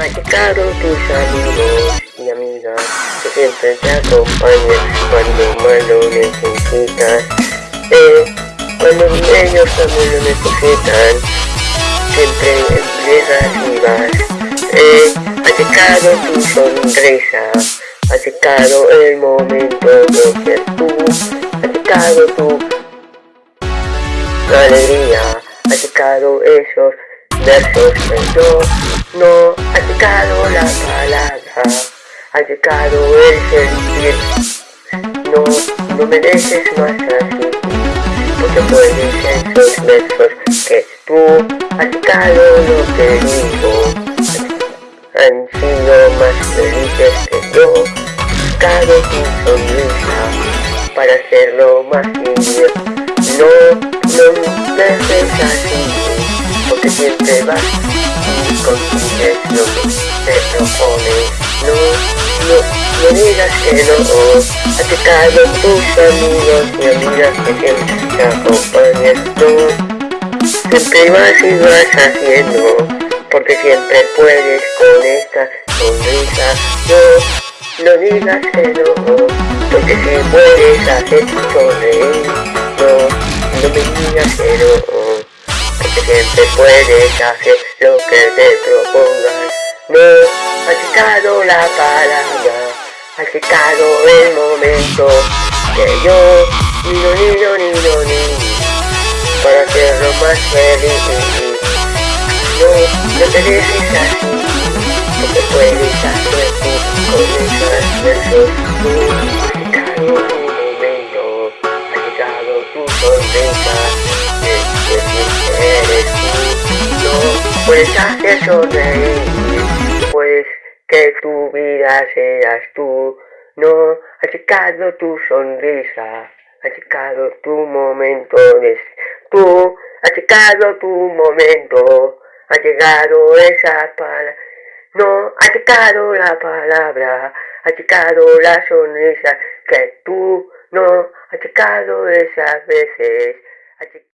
Llegado tus amigos y amigas que siempre te acompañan cuando más lo necesitas. Eh, cuando ellos también lo necesitan, siempre llegas y vas. Eh, llegado tu sonrisa, llegado el momento de ser tú, llegado tu alegría, llegado esos versos no ha llegado la palabra, ha llegado el sentir. No, no mereces más así, porque puedes esos versos que tú has llegado lo que digo. Han sido más felices que yo, llegado tu sonrisa para hacerlo más lindo. No, no dejes así, porque siempre vas consigues lo que te propones. No, no, no digas que no. Ha llegado tus amigos y amigas que siempre te acompañan. No, siempre vas y vas haciendo, porque siempre puedes con esta sonrisa. No, no digas que no, porque si puedes hacer sonreír. No, no me digas que no siempre puedes hacer lo que te propongas. No ha llegado la palabra, ha llegado el momento que yo, niño, niño, niño, niño, para hacerlo más feliz. No, no te dejes así, porque puedes hacer tú con esas versos. No, ha llegado tu momento, ha llegado tu sonrisa eres tú. No puedes que tu vida seas tú. No ha llegado tu sonrisa, ha llegado tu momento de tú, ha llegado tu momento, ha llegado esa palabra. No, ha llegado la palabra, ha llegado la sonrisa que tú no ha llegado esas veces.